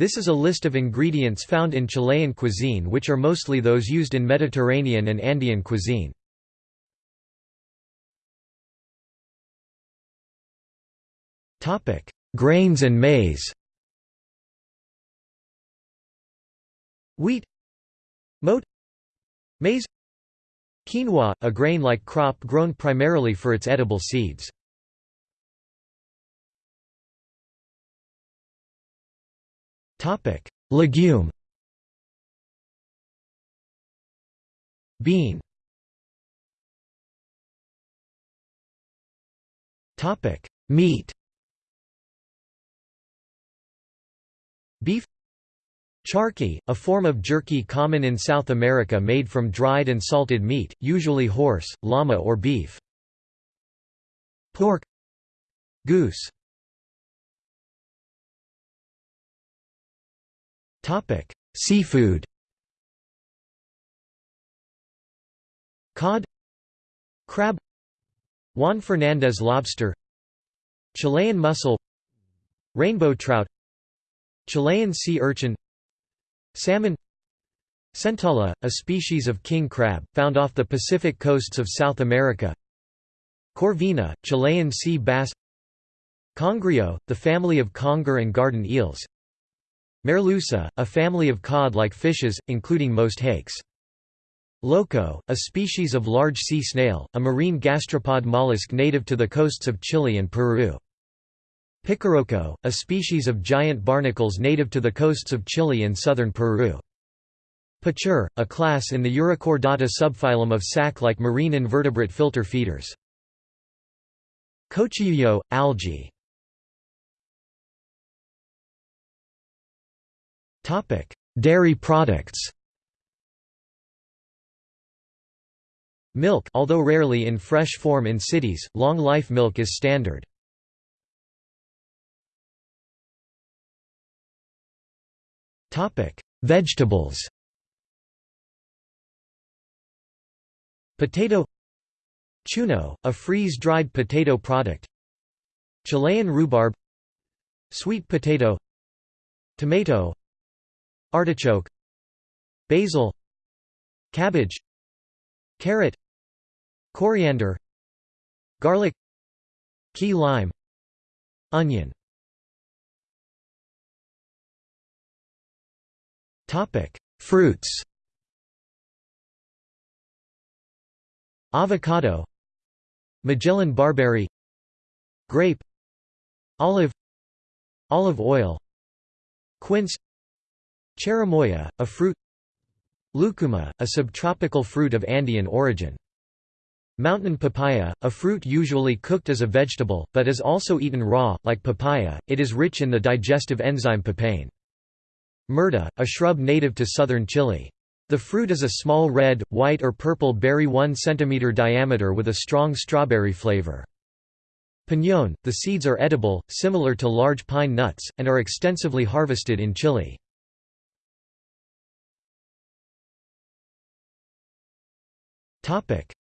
This is a list of ingredients found in Chilean cuisine which are mostly those used in Mediterranean and Andean cuisine. Grains and maize Wheat Mote Maize Quinoa, a grain-like crop grown primarily for its edible seeds. Legume. Bean. Topic: Meat. Beef. Charqui, a form of jerky common in South America made from dried and salted meat, usually horse, llama or beef. Pork. Goose Seafood. Cod. Crab. Juan Fernandez lobster. Chilean mussel. Rainbow trout. Chilean sea urchin. Salmon. Centolla, a species of king crab, found off the Pacific coasts of South America. Corvina, Chilean sea bass. Congrio, the family of conger and garden eels Merluza, a family of cod-like fishes, including most hakes. Loco, a species of large sea snail, a marine gastropod mollusk native to the coasts of Chile and Peru. Picoroco, a species of giant barnacles native to the coasts of Chile and southern Peru. Pachure, a class in the Urochordata subphylum of sac-like marine invertebrate filter feeders. Cochillo, algae Dairy products. Milk although rarely in fresh form in cities, long-life milk is standard. Vegetables. Potato. Chuno, a freeze-dried potato product. Chilean rhubarb. Sweet potato. Tomato Artichoke Basil Cabbage Carrot Coriander Garlic Key lime Onion. Topic Fruits. Avocado Magellan barberry Grape Olive Olive oil Quince Cherimoya, a fruit Lucuma, a subtropical fruit of Andean origin. Mountain papaya, a fruit usually cooked as a vegetable, but is also eaten raw, like papaya, it is rich in the digestive enzyme papain. Murta, a shrub native to southern Chile. The fruit is a small red, white or purple berry 1 cm diameter with a strong strawberry flavor. Piñón, the seeds are edible, similar to large pine nuts, and are extensively harvested in Chile.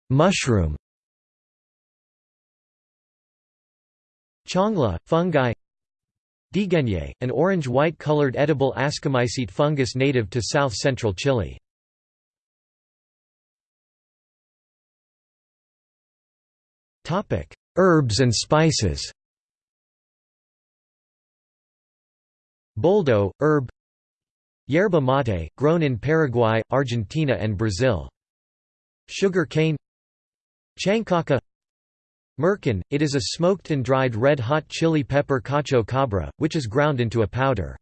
Mushroom. Changle, fungi. Dihueñe, an orange-white colored edible ascomycete fungus native to south-central Chile. Topic: Herbs and spices. Boldo, herb. Yerba mate, grown in Paraguay, Argentina and Brazil. Sugar cane Chancaca Merkén, it is a smoked and dried red-hot chili pepper cacho cabra, which is ground into a powder.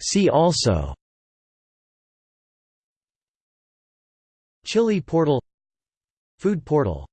See also Chili portal Food portal